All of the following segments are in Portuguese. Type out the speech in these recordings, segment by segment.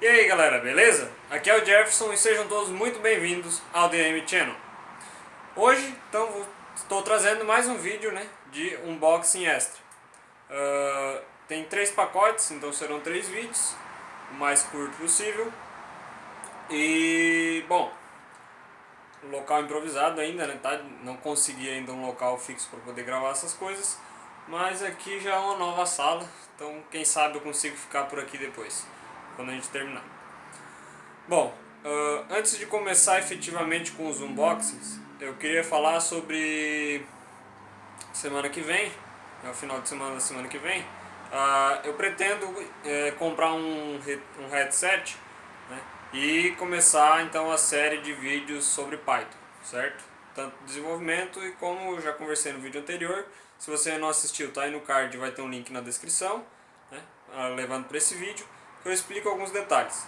E aí galera, beleza? Aqui é o Jefferson e sejam todos muito bem-vindos ao DM Channel. Hoje então, estou trazendo mais um vídeo né, de unboxing extra. Uh, tem três pacotes, então serão três vídeos, o mais curto possível. E, bom, local improvisado ainda, né, tá? não consegui ainda um local fixo para poder gravar essas coisas. Mas aqui já é uma nova sala, então quem sabe eu consigo ficar por aqui depois quando a gente terminar. Bom, uh, antes de começar efetivamente com os unboxings, eu queria falar sobre semana que vem, é o final de semana da semana que vem, uh, eu pretendo uh, comprar um, um headset né, e começar então a série de vídeos sobre Python, certo? Tanto desenvolvimento e como já conversei no vídeo anterior, se você não assistiu, tá aí no card, vai ter um link na descrição, né, ah, levando para esse vídeo que eu explico alguns detalhes.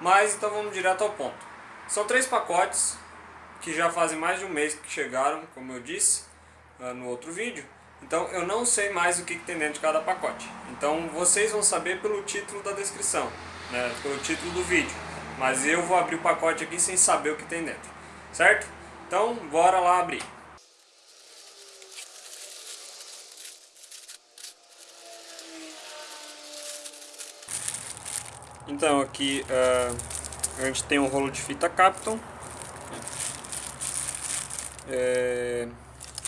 Mas então vamos direto ao ponto. São três pacotes que já fazem mais de um mês que chegaram, como eu disse ah, no outro vídeo. Então eu não sei mais o que tem dentro de cada pacote. Então vocês vão saber pelo título da descrição, né, pelo título do vídeo. Mas eu vou abrir o pacote aqui sem saber o que tem dentro, certo? Então bora lá abrir. Então aqui uh, a gente tem um rolo de fita Capton. É,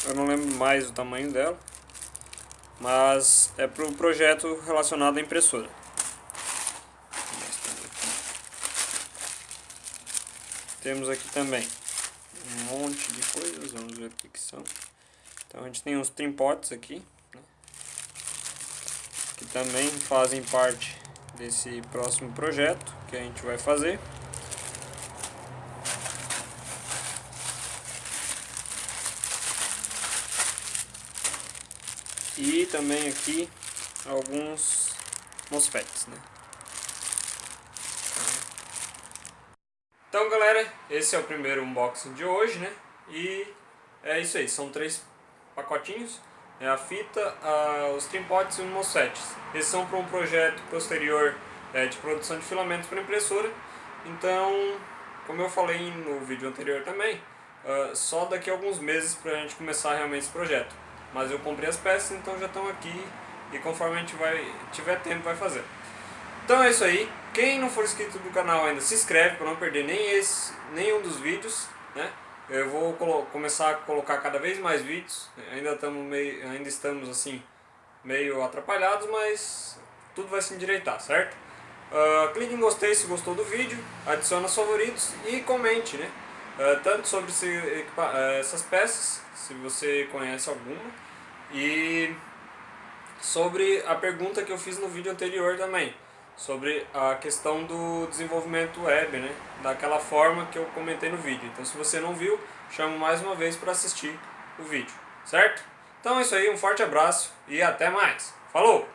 eu não lembro mais o tamanho dela, mas é para o projeto relacionado à impressora. Temos aqui também um monte de coisas, vamos ver o que, que são. Então a gente tem uns trimpotes aqui, né, que também fazem parte desse próximo projeto que a gente vai fazer. E também aqui alguns MOSFETs, né? Então galera, esse é o primeiro unboxing de hoje, né? E é isso aí, são três pacotinhos é a fita, a, os trimpotes e os MOSFETs. Esses são para um projeto posterior é, de produção de filamentos para impressora. Então, como eu falei no vídeo anterior também, uh, só daqui a alguns meses para a gente começar realmente esse projeto. Mas eu comprei as peças, então já estão aqui e conforme a gente vai, tiver tempo vai fazer. Então é isso aí. Quem não for inscrito no canal ainda, se inscreve para não perder nem esse, nenhum dos vídeos, né? Eu vou começar a colocar cada vez mais vídeos, ainda estamos, meio, ainda estamos assim, meio atrapalhados, mas tudo vai se endireitar, certo? Uh, clique em gostei se gostou do vídeo, adicione os favoritos e comente, né? Uh, tanto sobre esse, uh, essas peças, se você conhece alguma, e sobre a pergunta que eu fiz no vídeo anterior também sobre a questão do desenvolvimento web, né? daquela forma que eu comentei no vídeo. Então se você não viu, chamo mais uma vez para assistir o vídeo, certo? Então é isso aí, um forte abraço e até mais. Falou!